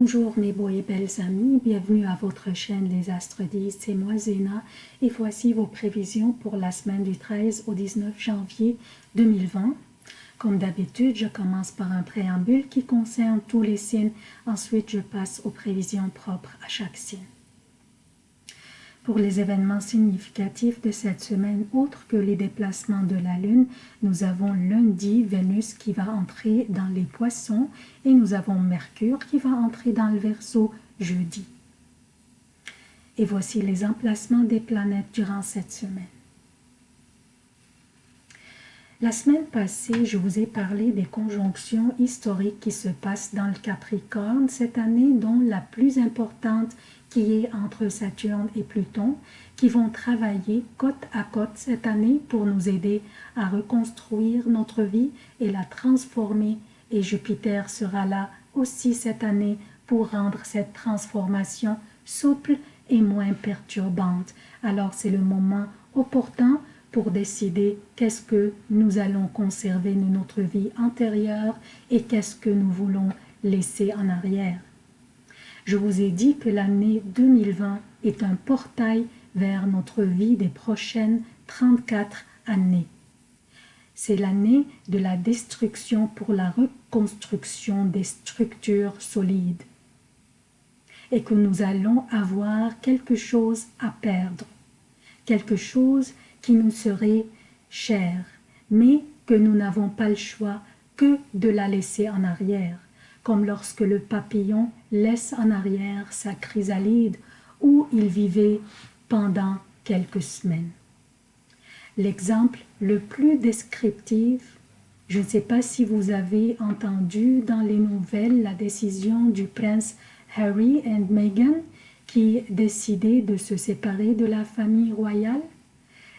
Bonjour mes beaux et belles amis, bienvenue à votre chaîne Les Astres 10, c'est moi Zéna et voici vos prévisions pour la semaine du 13 au 19 janvier 2020. Comme d'habitude, je commence par un préambule qui concerne tous les signes, ensuite je passe aux prévisions propres à chaque signe. Pour les événements significatifs de cette semaine, autres que les déplacements de la Lune, nous avons lundi Vénus qui va entrer dans les poissons et nous avons Mercure qui va entrer dans le Verseau jeudi. Et voici les emplacements des planètes durant cette semaine. La semaine passée, je vous ai parlé des conjonctions historiques qui se passent dans le Capricorne cette année, dont la plus importante qui est entre Saturne et Pluton, qui vont travailler côte à côte cette année pour nous aider à reconstruire notre vie et la transformer. Et Jupiter sera là aussi cette année pour rendre cette transformation souple et moins perturbante. Alors c'est le moment opportun pour décider qu'est-ce que nous allons conserver de notre vie antérieure et qu'est-ce que nous voulons laisser en arrière. Je vous ai dit que l'année 2020 est un portail vers notre vie des prochaines 34 années. C'est l'année de la destruction pour la reconstruction des structures solides et que nous allons avoir quelque chose à perdre, quelque chose qui nous serait cher, mais que nous n'avons pas le choix que de la laisser en arrière comme lorsque le papillon laisse en arrière sa chrysalide où il vivait pendant quelques semaines. L'exemple le plus descriptif, je ne sais pas si vous avez entendu dans les nouvelles la décision du prince Harry et Meghan qui décidaient de se séparer de la famille royale.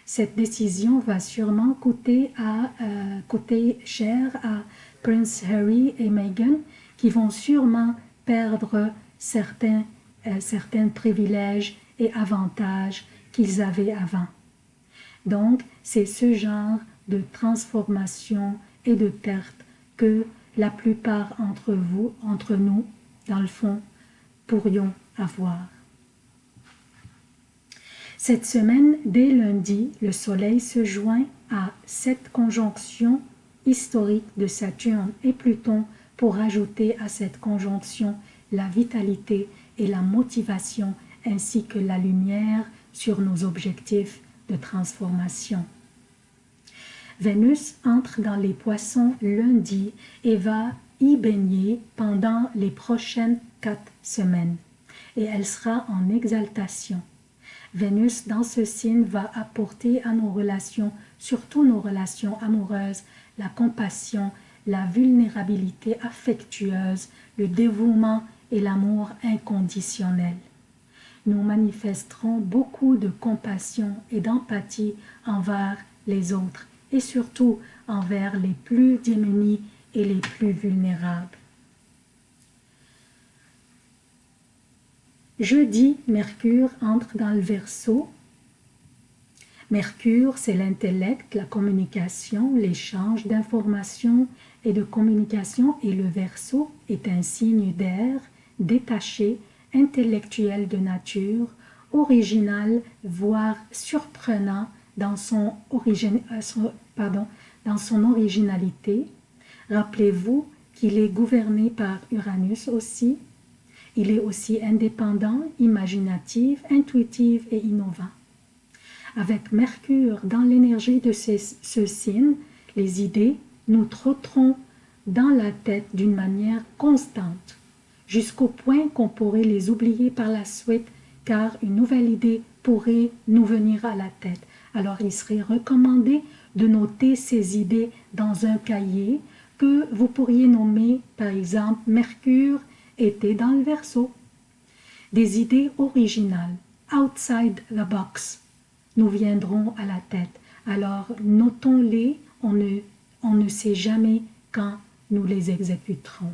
Cette décision va sûrement coûter, euh, coûter cher à Prince Harry et Meghan qui vont sûrement perdre certains, euh, certains privilèges et avantages qu'ils avaient avant. Donc, c'est ce genre de transformation et de perte que la plupart entre vous, entre nous, dans le fond, pourrions avoir. Cette semaine, dès lundi, le Soleil se joint à cette conjonction historique de Saturne et Pluton pour ajouter à cette conjonction la vitalité et la motivation ainsi que la lumière sur nos objectifs de transformation. Vénus entre dans les poissons lundi et va y baigner pendant les prochaines quatre semaines et elle sera en exaltation. Vénus dans ce signe va apporter à nos relations, surtout nos relations amoureuses, la compassion la vulnérabilité affectueuse, le dévouement et l'amour inconditionnel. Nous manifesterons beaucoup de compassion et d'empathie envers les autres et surtout envers les plus démunis et les plus vulnérables. Jeudi, Mercure entre dans le Verseau Mercure, c'est l'intellect, la communication, l'échange d'informations et de communication et le Verseau est un signe d'air, détaché, intellectuel de nature, original, voire surprenant euh, dans son originalité. Rappelez-vous qu'il est gouverné par Uranus aussi. Il est aussi indépendant, imaginatif, intuitif et innovant. Avec Mercure dans l'énergie de ce signe, les idées nous trotteront dans la tête d'une manière constante, jusqu'au point qu'on pourrait les oublier par la suite, car une nouvelle idée pourrait nous venir à la tête. Alors il serait recommandé de noter ces idées dans un cahier que vous pourriez nommer par exemple Mercure était dans le verso. Des idées originales, outside the box, nous viendront à la tête. Alors notons-les, on ne, on ne sait jamais quand nous les exécuterons.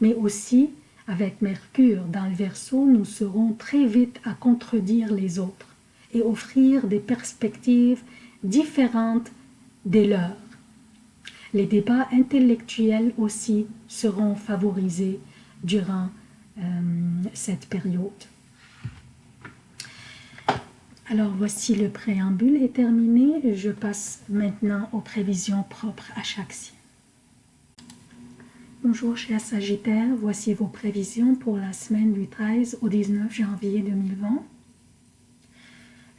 Mais aussi, avec Mercure dans le Verseau, nous serons très vite à contredire les autres et offrir des perspectives différentes des leurs. Les débats intellectuels aussi seront favorisés durant euh, cette période. Alors voici le préambule est terminé. Je passe maintenant aux prévisions propres à chaque signe. Bonjour chers Sagittaires, voici vos prévisions pour la semaine du 13 au 19 janvier 2020.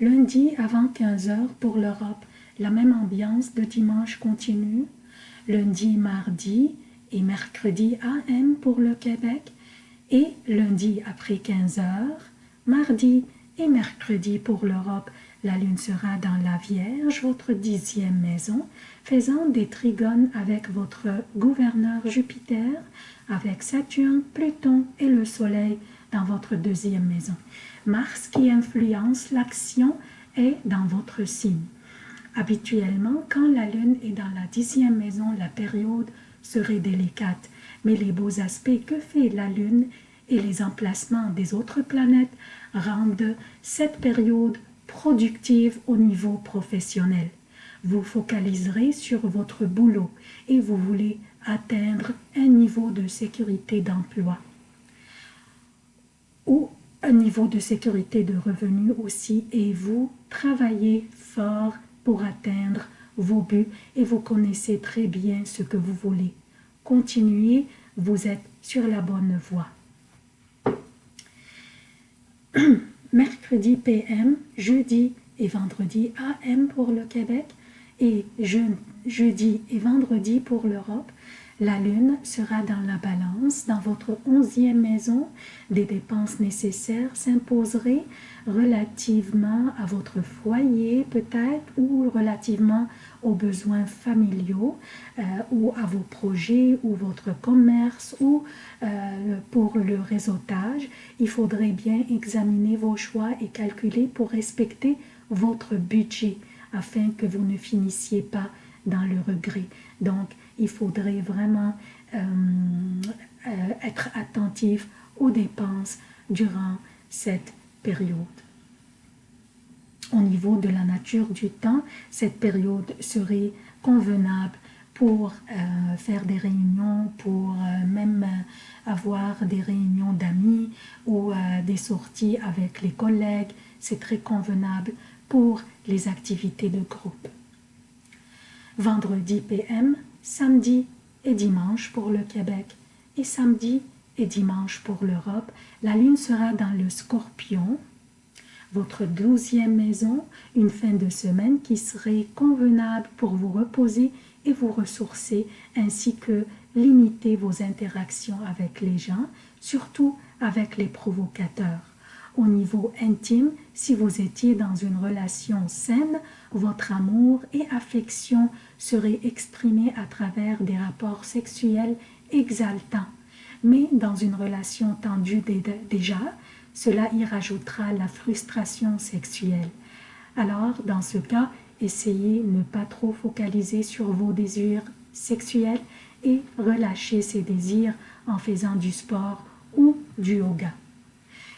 Lundi avant 15h pour l'Europe, la même ambiance de dimanche continue. Lundi, mardi et mercredi AM pour le Québec. Et lundi après 15h, mardi et mercredi pour l'Europe, la Lune sera dans la Vierge, votre dixième maison, faisant des trigones avec votre gouverneur Jupiter, avec Saturne, Pluton et le Soleil dans votre deuxième maison. Mars qui influence l'action est dans votre signe. Habituellement, quand la Lune est dans la dixième maison, la période serait délicate, mais les beaux aspects que fait la Lune et les emplacements des autres planètes rendent cette période productive au niveau professionnel. Vous focaliserez sur votre boulot et vous voulez atteindre un niveau de sécurité d'emploi ou un niveau de sécurité de revenus aussi et vous travaillez fort pour atteindre vos buts et vous connaissez très bien ce que vous voulez. Continuez, vous êtes sur la bonne voie. mercredi PM, jeudi et vendredi AM pour le Québec et jeudi et vendredi pour l'Europe. La Lune sera dans la balance, dans votre onzième maison. Des dépenses nécessaires s'imposeraient relativement à votre foyer peut-être ou relativement aux besoins familiaux euh, ou à vos projets ou votre commerce ou euh, pour le réseautage. Il faudrait bien examiner vos choix et calculer pour respecter votre budget afin que vous ne finissiez pas dans le regret. Donc, il faudrait vraiment euh, euh, être attentif aux dépenses durant cette période. Au niveau de la nature du temps, cette période serait convenable pour euh, faire des réunions, pour même avoir des réunions d'amis ou des sorties avec les collègues. C'est très convenable pour les activités de groupe. Vendredi PM, samedi et dimanche pour le Québec et samedi et dimanche pour l'Europe. La lune sera dans le scorpion, votre douzième maison, une fin de semaine qui serait convenable pour vous reposer et vous ressourcer, ainsi que limiter vos interactions avec les gens, surtout avec les provocateurs. Au niveau intime, si vous étiez dans une relation saine, votre amour et affection seraient exprimés à travers des rapports sexuels exaltants. Mais dans une relation tendue déjà, cela y rajoutera la frustration sexuelle. Alors, dans ce cas, essayez de ne pas trop focaliser sur vos désirs sexuels et relâcher ces désirs en faisant du sport ou du yoga.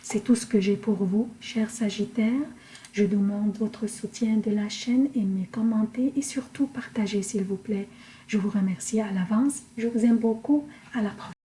C'est tout ce que j'ai pour vous, chers Sagittaires. Je demande votre soutien de la chaîne, aimez, commentez et surtout partagez s'il vous plaît. Je vous remercie à l'avance. Je vous aime beaucoup. À la prochaine.